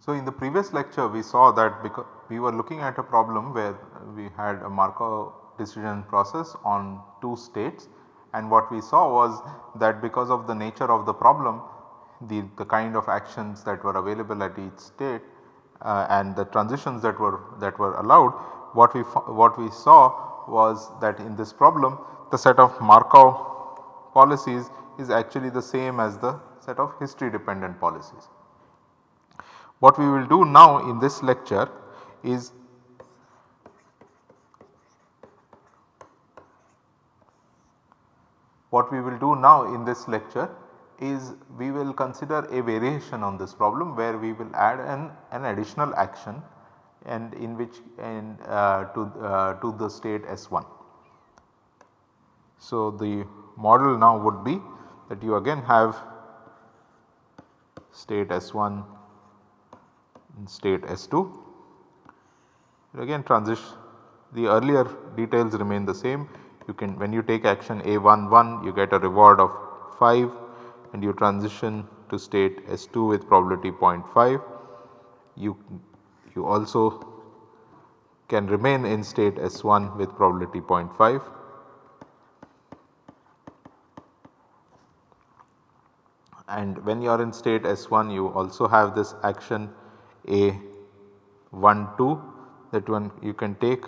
So, in the previous lecture we saw that because we were looking at a problem where we had a Markov decision process on 2 states. And what we saw was that because of the nature of the problem the, the kind of actions that were available at each state uh, and the transitions that were that were allowed what we what we saw was that in this problem the set of Markov policies is actually the same as the set of history dependent policies. What we will do now in this lecture is what we will do now in this lecture is we will consider a variation on this problem where we will add an, an additional action and in which and uh, to, uh, to the state S1. So, the model now would be that you again have state S1 and state S2 again transition the earlier details remain the same. You can when you take action A11 you get a reward of 5 and you transition to state S2 with probability 0.5. You, you also can remain in state S1 with probability 0.5. And when you are in state S1 you also have this action A12 that one you can take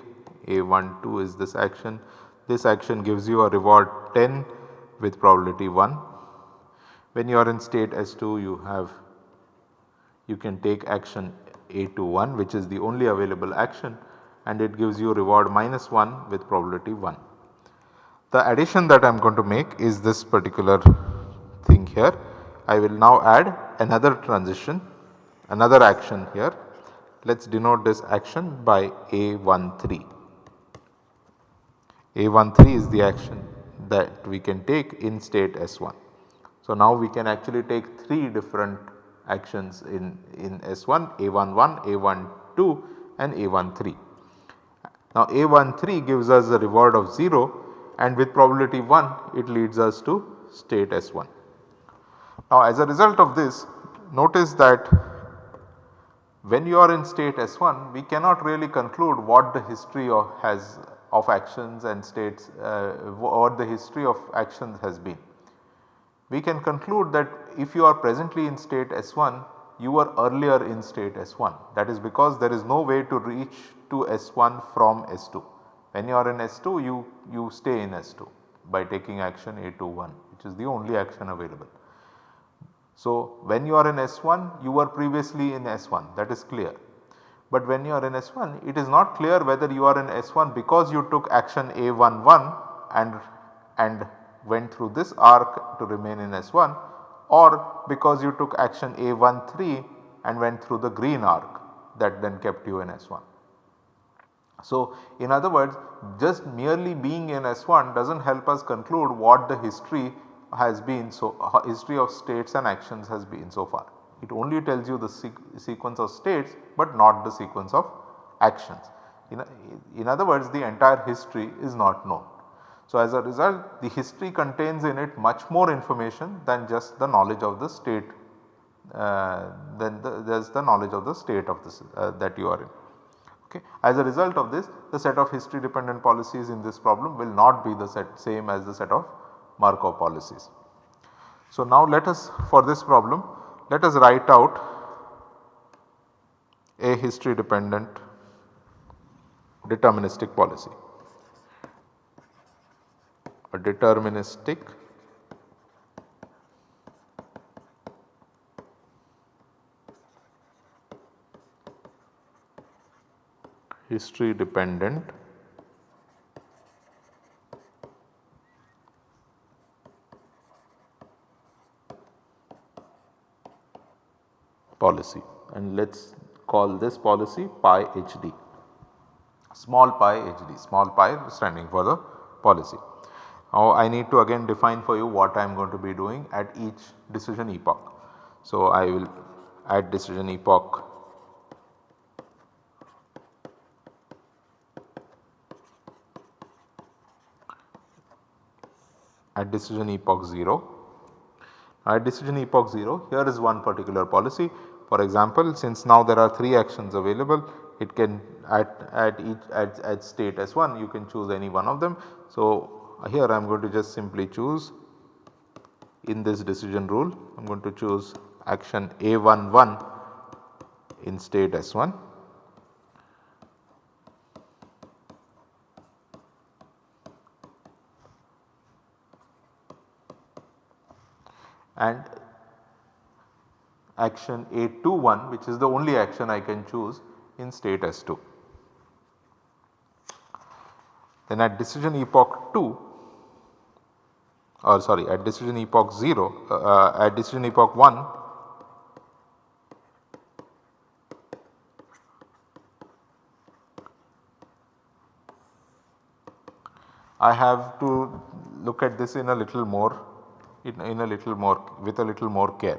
A12 is this action. This action gives you a reward 10 with probability 1 when you are in state S2 you have you can take action A21 which is the only available action and it gives you reward minus 1 with probability 1. The addition that I am going to make is this particular thing here. I will now add another transition another action here. Let us denote this action by A13. A13 is the action that we can take in state S1. So, now we can actually take 3 different actions in, in S1 A11, A12 and A13. Now A13 gives us a reward of 0 and with probability 1 it leads us to state S1. Now as a result of this notice that when you are in state S1 we cannot really conclude what the history of has of actions and states uh, what the history of actions has been we can conclude that if you are presently in state S1 you were earlier in state S1 that is because there is no way to reach to S1 from S2. When you are in S2 you, you stay in S2 by taking action A21 which is the only action available. So, when you are in S1 you were previously in S1 that is clear. But when you are in S1 it is not clear whether you are in S1 because you took action A11 and, and went through this arc to remain in S1 or because you took action A13 and went through the green arc that then kept you in S1. So, in other words just merely being in S1 does not help us conclude what the history has been so uh, history of states and actions has been so far. It only tells you the sequence of states but not the sequence of actions. In, in other words the entire history is not known. So, as a result the history contains in it much more information than just the knowledge of the state uh, then the, is the knowledge of the state of this uh, that you are in. Okay. As a result of this the set of history dependent policies in this problem will not be the set same as the set of Markov policies. So, now let us for this problem let us write out a history dependent deterministic policy a deterministic history dependent policy and let us call this policy pi hd small pi hd small pi standing for the policy. Now I need to again define for you what I am going to be doing at each decision epoch. So I will add decision epoch at decision epoch 0. At decision epoch 0 here is one particular policy for example since now there are 3 actions available it can at, at each at, at state S1 you can choose any one of them. So, here I am going to just simply choose in this decision rule I am going to choose action A11 in state S1 and action A21 which is the only action I can choose in state S2. Then at decision epoch 2 or sorry at decision epoch 0 uh, uh, at decision epoch 1 I have to look at this in a little more in, in a little more with a little more care.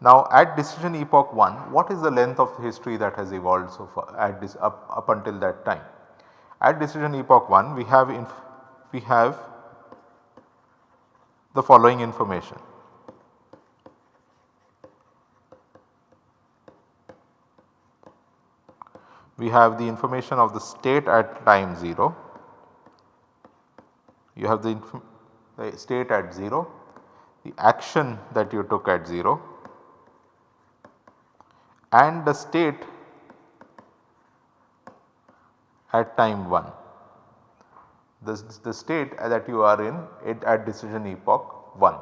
Now at decision epoch 1 what is the length of history that has evolved so far at this up, up until that time. At decision epoch 1 we have we have the following information. We have the information of the state at time 0, you have the, the state at 0, the action that you took at 0 and the state at time 1. This the state that you are in it at decision epoch 1.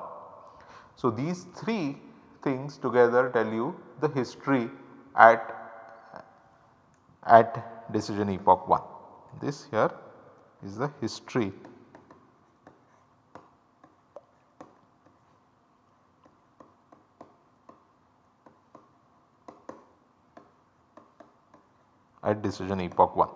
So, these 3 things together tell you the history at at decision epoch 1. This here is the history at decision epoch 1.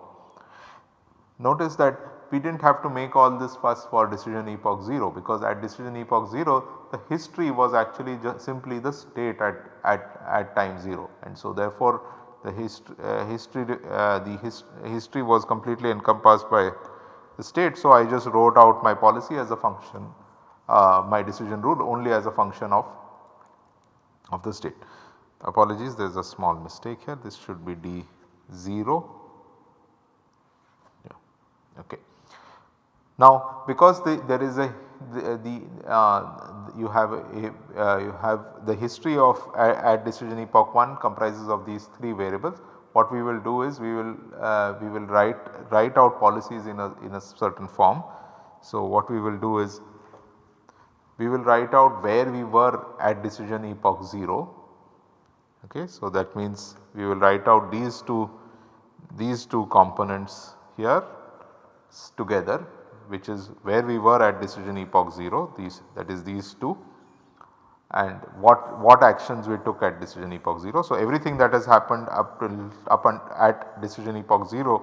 Notice that we did not have to make all this fuss for decision epoch 0 because at decision epoch 0 the history was actually simply the state at, at, at time 0 and so therefore the hist uh, history uh, the his history was completely encompassed by the state. So, I just wrote out my policy as a function uh, my decision rule only as a function of, of the state. Apologies there is a small mistake here this should be d 0 yeah, okay. Now because the, there is a the, the uh, you have a uh, you have the history of at decision epoch 1 comprises of these 3 variables. What we will do is we will uh, we will write write out policies in a in a certain form. So what we will do is we will write out where we were at decision epoch 0 Okay. So, that means we will write out these two these two components here together which is where we were at decision epoch 0 these that is these two and what what actions we took at decision epoch 0. So, everything that has happened up to up and at decision epoch 0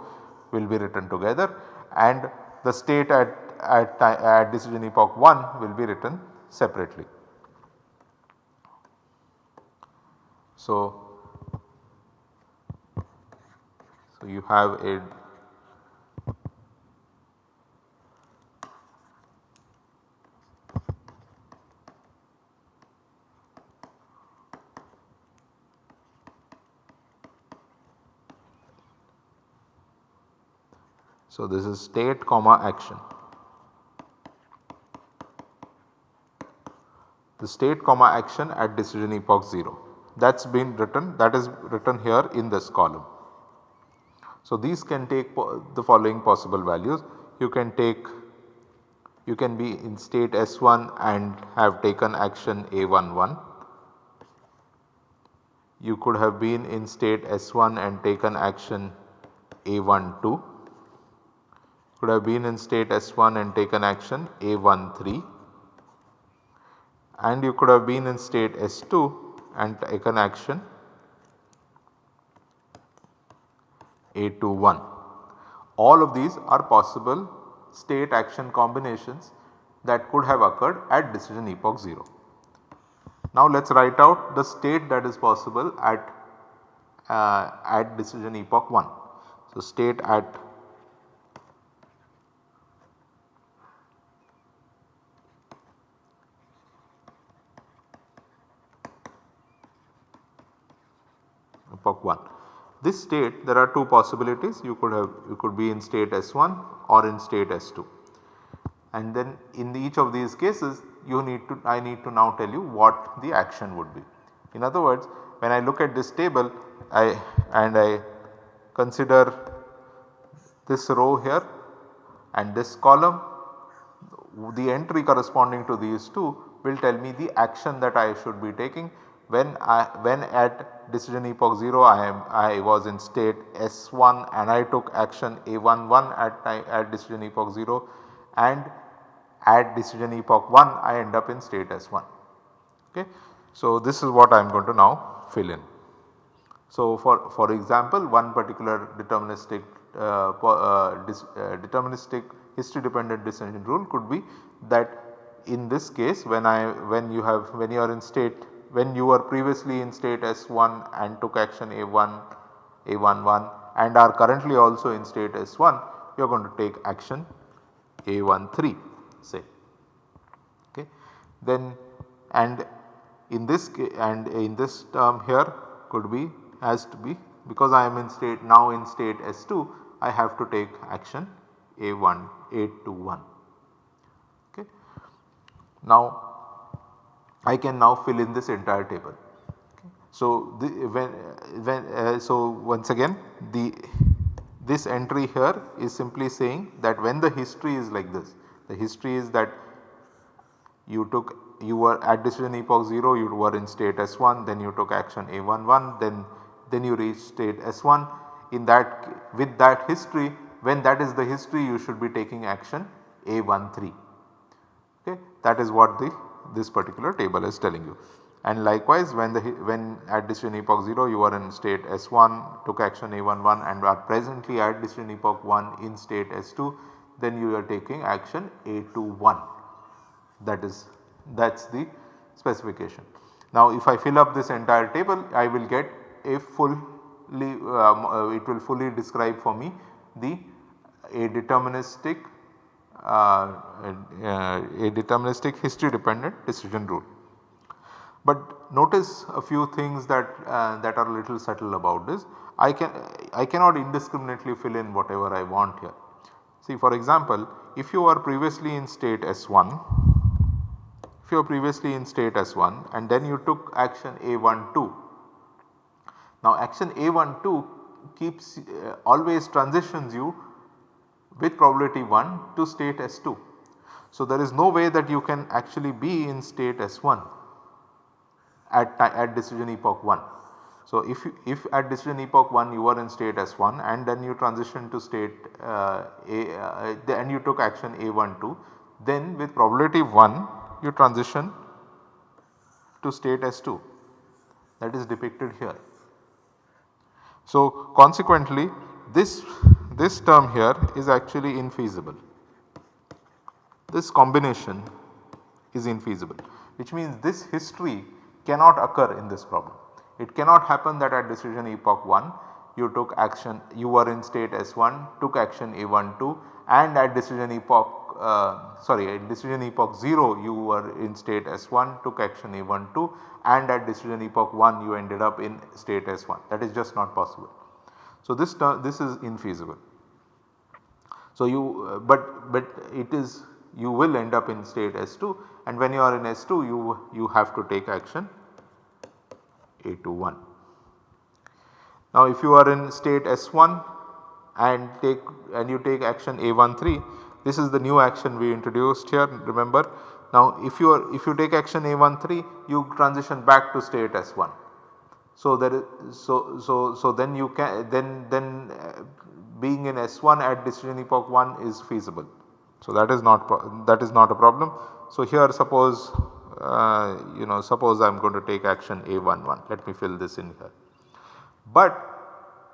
will be written together and the state at at, at decision epoch 1 will be written separately. So, so you have a So, this is state comma action. The state comma action at decision epoch 0 that is been written that is written here in this column. So, these can take the following possible values you can take you can be in state S1 and have taken action A11. You could have been in state S1 and taken action A12. Could have been in state S1 and taken action A13 and you could have been in state S2 and taken action A21. All of these are possible state action combinations that could have occurred at decision epoch 0. Now let us write out the state that is possible at uh, at decision epoch 1. So state at epoch 1. This state there are two possibilities you could have you could be in state S1 or in state S2 and then in each of these cases you need to I need to now tell you what the action would be. In other words when I look at this table I and I consider this row here and this column the entry corresponding to these two will tell me the action that I should be taking when I when at decision epoch 0 I am I was in state S1 and I took action A11 at time at decision epoch 0 and at decision epoch 1 I end up in state S1. Okay. So, this is what I am going to now fill in. So, for, for example one particular deterministic uh, uh, dis, uh, deterministic history dependent decision rule could be that in this case when I when you have when you are in state when you were previously in state S1 and took action A1 A11 and are currently also in state S1 you are going to take action A13 say okay. Then and in this and in this term here could be has to be because I am in state now in state S2 I have to take action A1 A21 okay. Now I can now fill in this entire table. So, the, when, when uh, so once again the this entry here is simply saying that when the history is like this the history is that you took you were at decision epoch 0 you were in state S1 then you took action A11 then then you reach state S1 in that with that history when that is the history you should be taking action A13 okay? That is what the this particular table is telling you. And likewise when the when at decision epoch 0 you are in state S1 took action A11 and are presently at decision epoch 1 in state S2 then you are taking action A21 that is that is the specification. Now if I fill up this entire table I will get a fully um, uh, it will fully describe for me the a deterministic a deterministic history dependent decision rule. But notice a few things that uh, that are little subtle about this. I can I cannot indiscriminately fill in whatever I want here. See for example, if you are previously in state S1, if you are previously in state S1 and then you took action A12. Now action A12 keeps uh, always transitions you with probability 1 to state S2. So, there is no way that you can actually be in state S1 at, at decision epoch 1. So, if you, if at decision epoch 1 you are in state S1 and then you transition to state uh, A uh, and you took action A12 then with probability 1 you transition to state S2 that is depicted here. So, consequently this this term here is actually infeasible. This combination is infeasible which means this history cannot occur in this problem. It cannot happen that at decision epoch 1 you took action you were in state S1 took action A12 and at decision epoch uh, sorry at decision epoch 0 you were in state S1 took action A12 and at decision epoch 1 you ended up in state S1 that is just not possible. So, this this is infeasible. So, you but but it is you will end up in state S2 and when you are in S2 you you have to take action A21. Now if you are in state S1 and take and you take action A13 this is the new action we introduced here remember. Now if you are if you take action A13 you transition back to state S1 so there is so so so then you can then then uh, being in S1 at decision epoch 1 is feasible. So that is not that is not a problem. So here suppose uh, you know suppose I am going to take action A11 let me fill this in here. But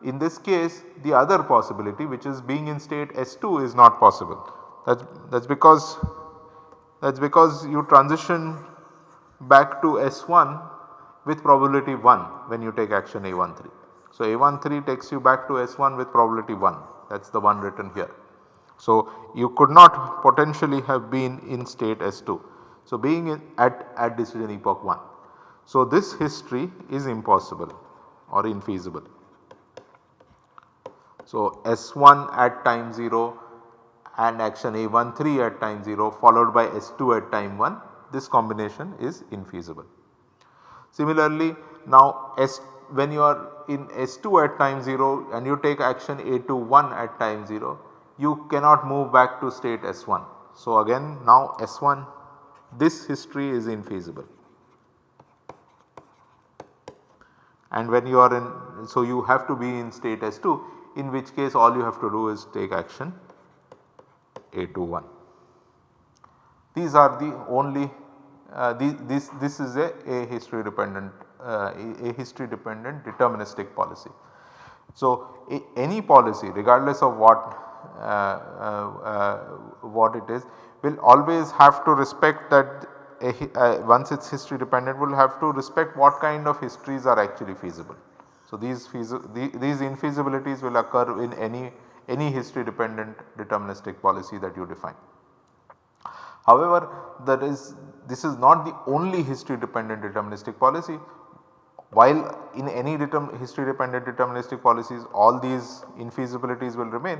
in this case the other possibility which is being in state S2 is not possible that that is because that is because you transition back to S1 with probability 1 when you take action A13. So, A13 takes you back to S1 with probability 1 that is the one written here. So, you could not potentially have been in state S2. So, being in at, at decision epoch 1. So, this history is impossible or infeasible. So, S1 at time 0 and action A13 at time 0 followed by S2 at time 1 this combination is infeasible. Similarly, now S when you are in S2 at time 0 and you take action A21 at time 0 you cannot move back to state S1. So, again now S1 this history is infeasible and when you are in so you have to be in state S2 in which case all you have to do is take action A21. These are the only uh, this, this is a, a history dependent uh, a history dependent deterministic policy. So, a, any policy regardless of what uh, uh, uh, what it is will always have to respect that a, once it is history dependent will have to respect what kind of histories are actually feasible. So, these, the, these infeasibilities will occur in any, any history dependent deterministic policy that you define. However, that is this is not the only history dependent deterministic policy. While in any history dependent deterministic policies all these infeasibilities will remain,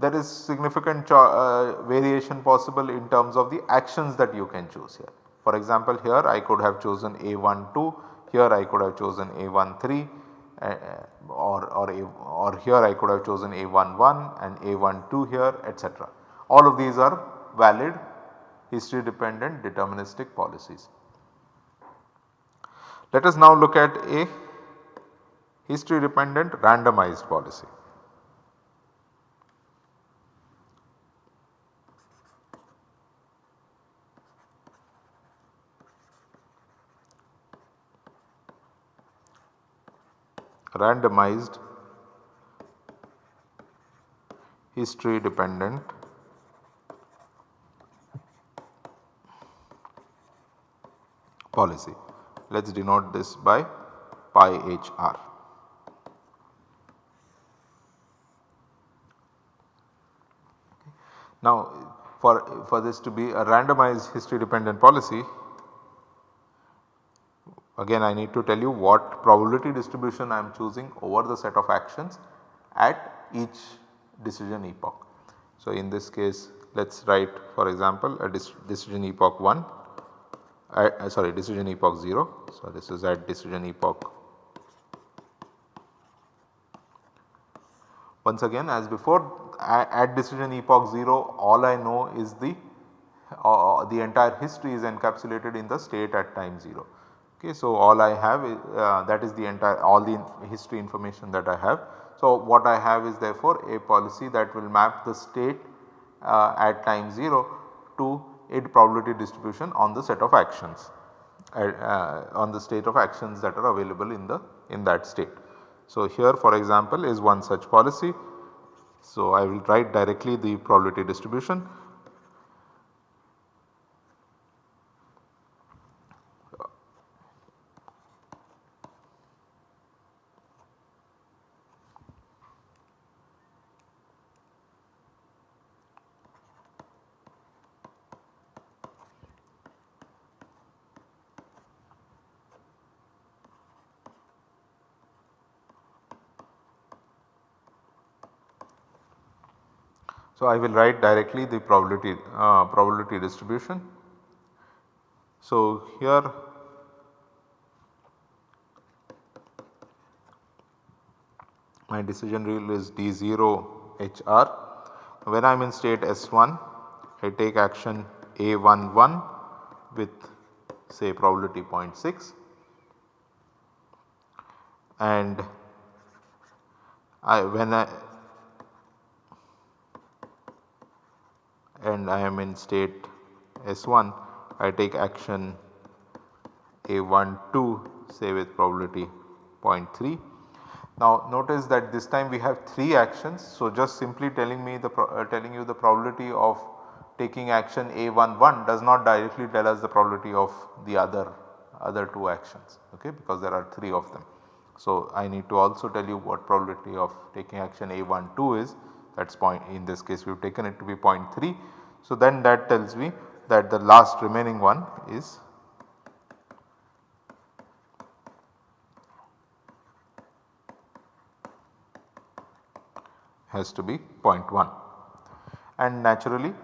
there is significant uh, variation possible in terms of the actions that you can choose here. For example, here I could have chosen A12, here I could have chosen A13 uh, or, or, A, or here I could have chosen A11 and A12 here etc. All of these are valid history dependent deterministic policies. Let us now look at a history dependent randomized policy. randomized history dependent policy. Let us denote this by pi HR. Now for, for this to be a randomized history dependent policy again I need to tell you what probability distribution I am choosing over the set of actions at each decision epoch. So in this case let us write for example a decision epoch 1 uh, sorry decision epoch 0. So, this is at decision epoch. Once again as before at decision epoch 0 all I know is the uh, the entire history is encapsulated in the state at time 0. Okay, so, all I have is uh, that is the entire all the history information that I have. So, what I have is therefore a policy that will map the state uh, at time 0 to a probability distribution on the set of actions uh, uh, on the state of actions that are available in the in that state. So, here for example is one such policy. So, I will write directly the probability distribution So, I will write directly the probability uh, probability distribution. So, here my decision rule is D0 HR. When I am in state S1 I take action A11 with say probability 0.6 and I when I and I am in state S1 I take action A12 say with probability 0.3. Now notice that this time we have 3 actions. So just simply telling me the uh, telling you the probability of taking action A11 does not directly tell us the probability of the other other 2 actions okay because there are 3 of them. So, I need to also tell you what probability of taking action A12 is that is point in this case we have taken it to be 0.3. So, then that tells me that the last remaining one is has to be 0.1 and naturally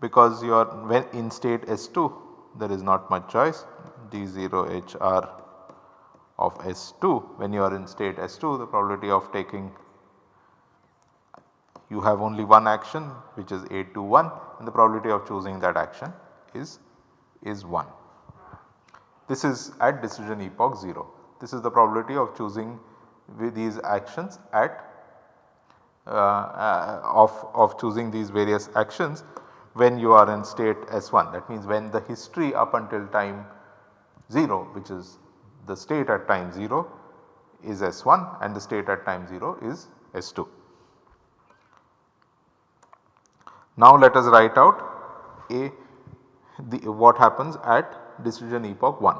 because you are when in state S2 there is not much choice d0 hr of S2 when you are in state S2 the probability of taking you have only one action which is A21 and the probability of choosing that action is, is 1. This is at decision epoch 0. This is the probability of choosing these actions at uh, uh, of, of choosing these various actions when you are in state S1 that means when the history up until time 0 which is the state at time 0 is S1 and the state at time 0 is S2. Now let us write out a the what happens at decision epoch 1.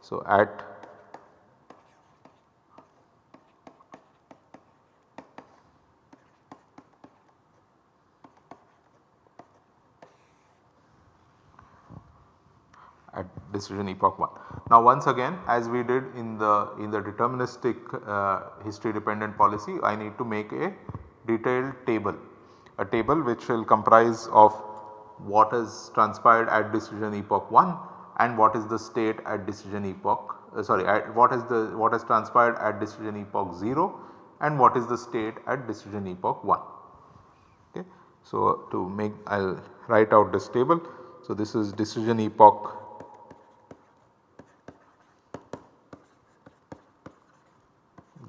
So at at decision epoch 1. Now once again as we did in the in the deterministic uh, history dependent policy I need to make a detailed table a table which will comprise of what has transpired at decision epoch 1 and what is the state at decision epoch uh, sorry at what is the what has transpired at decision epoch 0 and what is the state at decision epoch 1. Okay. So, to make I will write out this table. So, this is decision epoch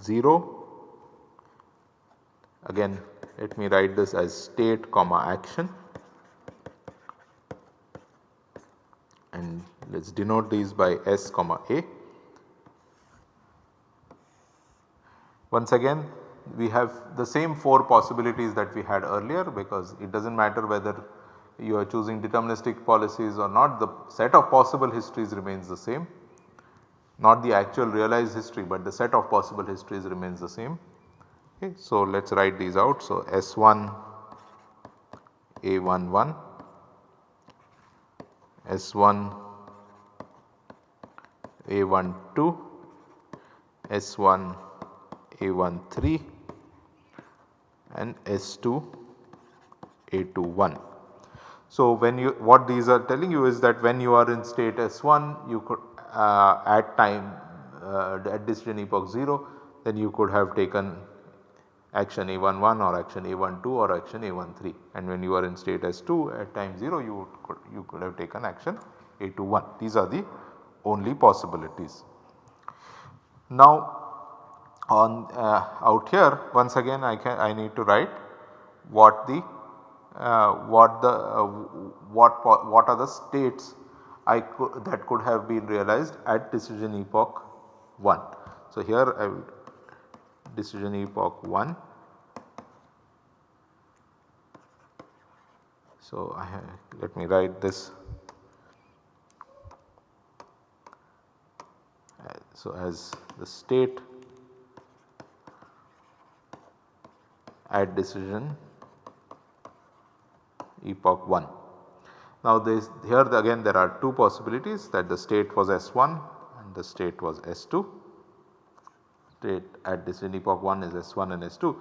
0 again let me write this as state comma action and let us denote these by S comma A. Once again we have the same 4 possibilities that we had earlier because it does not matter whether you are choosing deterministic policies or not the set of possible histories remains the same not the actual realized history but the set of possible histories remains the same. Okay. So, let us write these out. So, S1 A11, S1 A12, S1 A13 and S2 A21. So, when you what these are telling you is that when you are in state S1 you could uh, at time uh, at decision epoch 0 then you could have taken action A11 or action A12 or action A13 and when you are in state S2 at time 0 you could, you could have taken action A21 these are the only possibilities. Now on uh, out here once again I can I need to write what the uh, what the uh, what what are the states I could that could have been realized at decision epoch 1. So, here I will decision epoch 1. So, I have, let me write this. Uh, so, as the state at decision epoch 1. Now this here the again there are two possibilities that the state was S1 and the state was S2 state at decision epoch 1 is S1 and S2.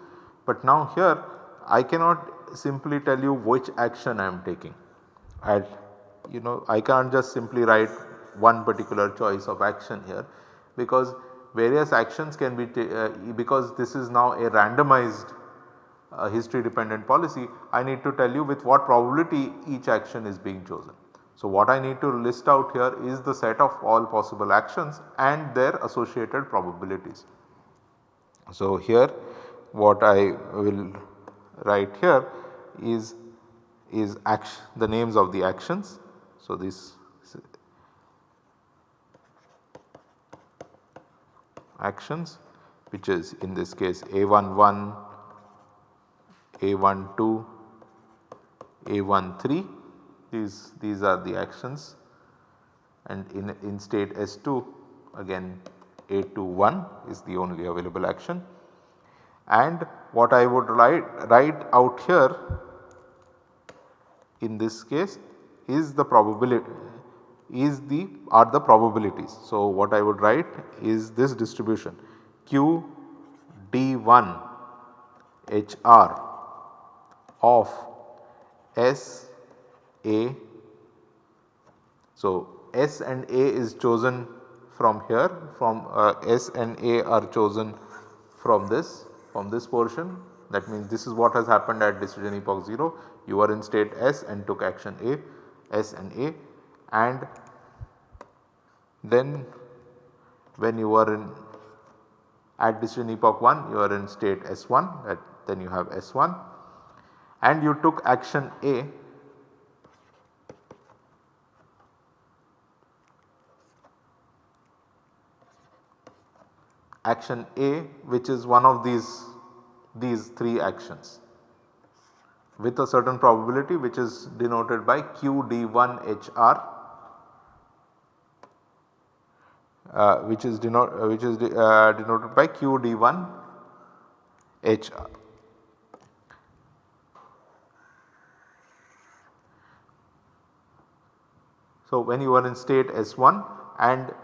But now here I cannot simply tell you which action I am taking at you know I can't just simply write one particular choice of action here because various actions can be uh, because this is now a randomized uh, history dependent policy, I need to tell you with what probability each action is being chosen. So, what I need to list out here is the set of all possible actions and their associated probabilities. So, here what I will write here is is action, the names of the actions. So, this actions which is in this case A11 a12, A13 these, these are the actions and in, in state S2 again A21 is the only available action. And what I would write, write out here in this case is the probability is the are the probabilities. So, what I would write is this distribution q d1 hr of s a. So, s and a is chosen from here from uh, s and a are chosen from this from this portion. That means this is what has happened at decision epoch 0 you are in state s and took action a s and a. And then when you are in at decision epoch 1 you are in state S1 that then you have S1 and you took action A action A which is one of these these 3 actions with a certain probability which is denoted by QD1HR uh, which is, denote, uh, which is de, uh, denoted by QD1 HR. So, when you are in state S1 and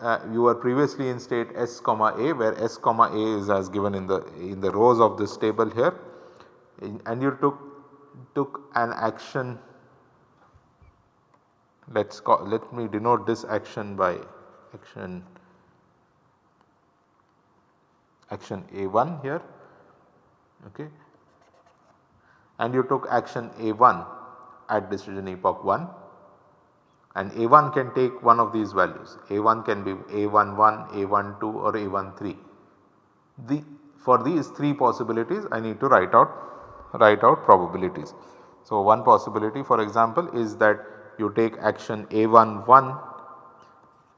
uh, you were previously in state S comma A where S comma A is as given in the in the rows of this table here. In, and you took took an action. Let us call let me denote this action by action action A1 here. Okay. And you took action A1 at decision epoch 1 and A1 can take one of these values A1 can be A11, A12 or A13. The for these 3 possibilities I need to write out write out probabilities. So, one possibility for example is that you take action A11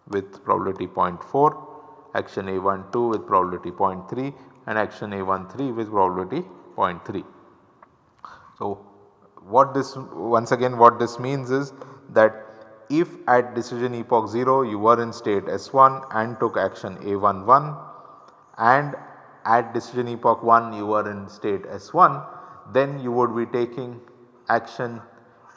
with probability 0.4, action A12 with probability 0.3 and action A13 with probability 0.3. So, what this once again what this means is that if at decision epoch 0 you were in state S1 and took action A11 and at decision epoch 1 you were in state S1 then you would be taking action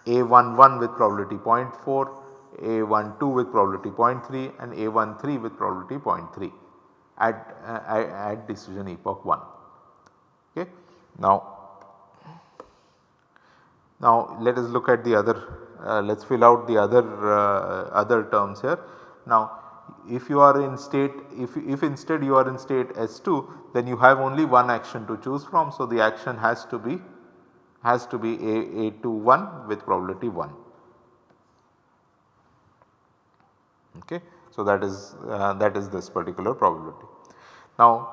A11 with probability 0.4 a12 with probability 0.3 and A13 with probability 0.3 at, uh, at decision epoch 1. Okay. Now, now let us look at the other let us fill out the other uh, other terms here. Now if you are in state if, if instead you are in state S2 then you have only one action to choose from. So, the action has to be has to be A, A21 with probability 1. Okay. So, that is uh, that is this particular probability. Now,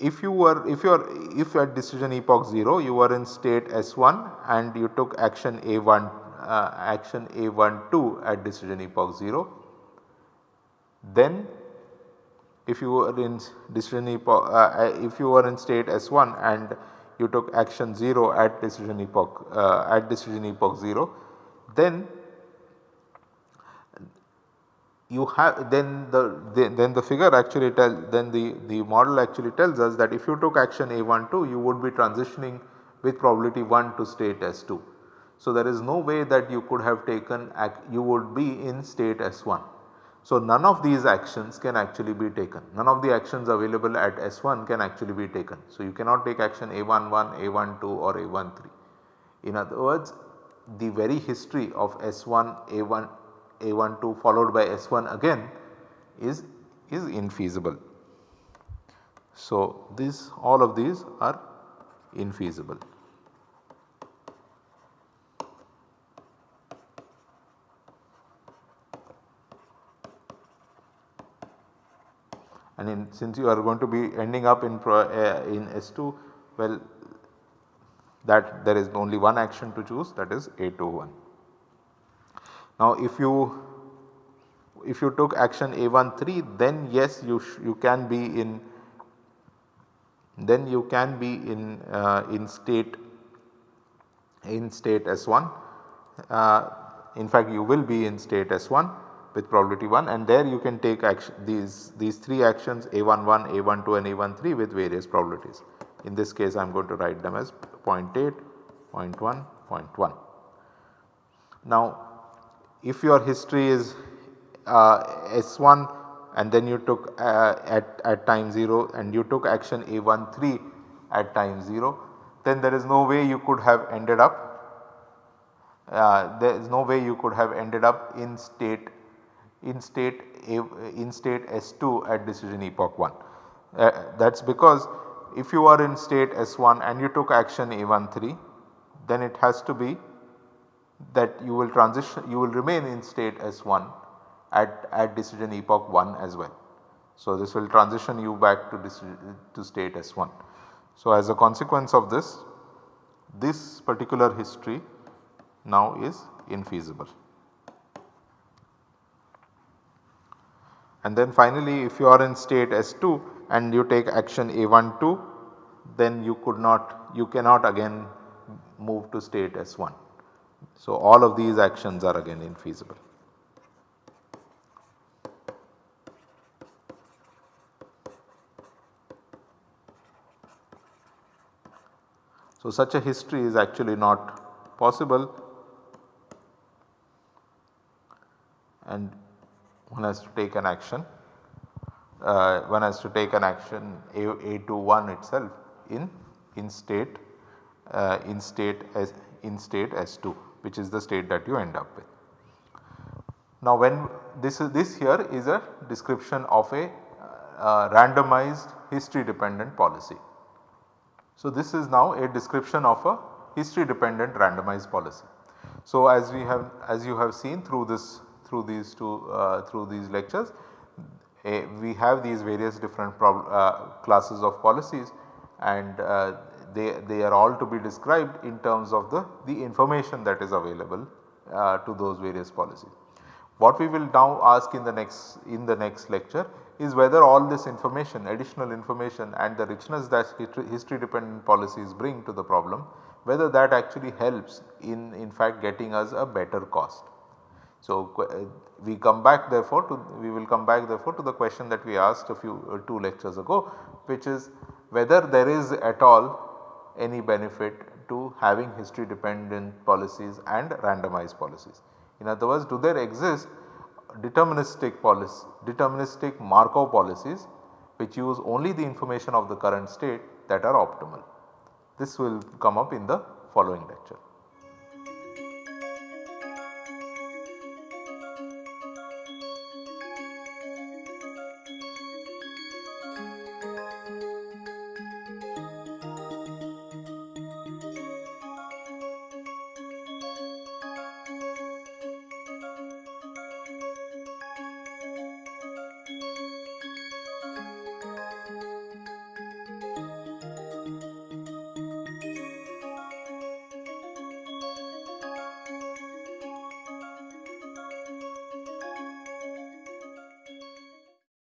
if you were if you are if at decision epoch 0 you were in state S1 and you took action A1 uh, action A12 at decision epoch 0 then if you were in decision epoch uh, if you were in state S1 and you took action 0 at decision epoch uh, at decision epoch 0 then you have then the, the, then the figure actually tell then the, the model actually tells us that if you took action A12 you would be transitioning with probability 1 to state S2. So, there is no way that you could have taken you would be in state S1. So, none of these actions can actually be taken none of the actions available at S1 can actually be taken. So, you cannot take action A11, A12 or A13. In other words the very history of S1, A1, a12 followed by S1 again is, is infeasible. So, this all of these are infeasible. and in, since you are going to be ending up in, pro, uh, in S2 well that there is only one action to choose that is A21. Now if you if you took action A13 then yes you you can be in then you can be in uh, in state in state S1 uh, in fact you will be in state S1 with probability 1 and there you can take action these, these 3 actions A11, A12 and A13 with various probabilities. In this case I am going to write them as 0 0.8, 0 0.1, 0 0.1. Now if your history is uh, S1 and then you took uh, at, at time 0 and you took action A13 at time 0 then there is no way you could have ended up uh, there is no way you could have ended up in state in state A, in state S2 at decision epoch 1. Uh, that is because if you are in state S1 and you took action A13 then it has to be that you will transition you will remain in state S1 at, at decision epoch 1 as well. So, this will transition you back to, to state S1. So, as a consequence of this, this particular history now is infeasible. And then finally if you are in state S2 and you take action A12 then you could not you cannot again move to state S1. So all of these actions are again infeasible. So such a history is actually not possible and one has to take an action, uh, one has to take an action A, A21 itself in, in state uh, in state as in state S2 which is the state that you end up with. Now when this is this here is a description of a uh, randomized history dependent policy. So, this is now a description of a history dependent randomized policy. So, as we have as you have seen through this through these two uh, through these lectures a, we have these various different uh, classes of policies and uh, they, they are all to be described in terms of the, the information that is available uh, to those various policies. What we will now ask in the next in the next lecture is whether all this information additional information and the richness that history dependent policies bring to the problem whether that actually helps in in fact getting us a better cost. So, uh, we come back therefore to we will come back therefore to the question that we asked a few uh, 2 lectures ago which is whether there is at all any benefit to having history dependent policies and randomized policies. In other words do there exist deterministic policy, deterministic Markov policies which use only the information of the current state that are optimal. This will come up in the following lecture.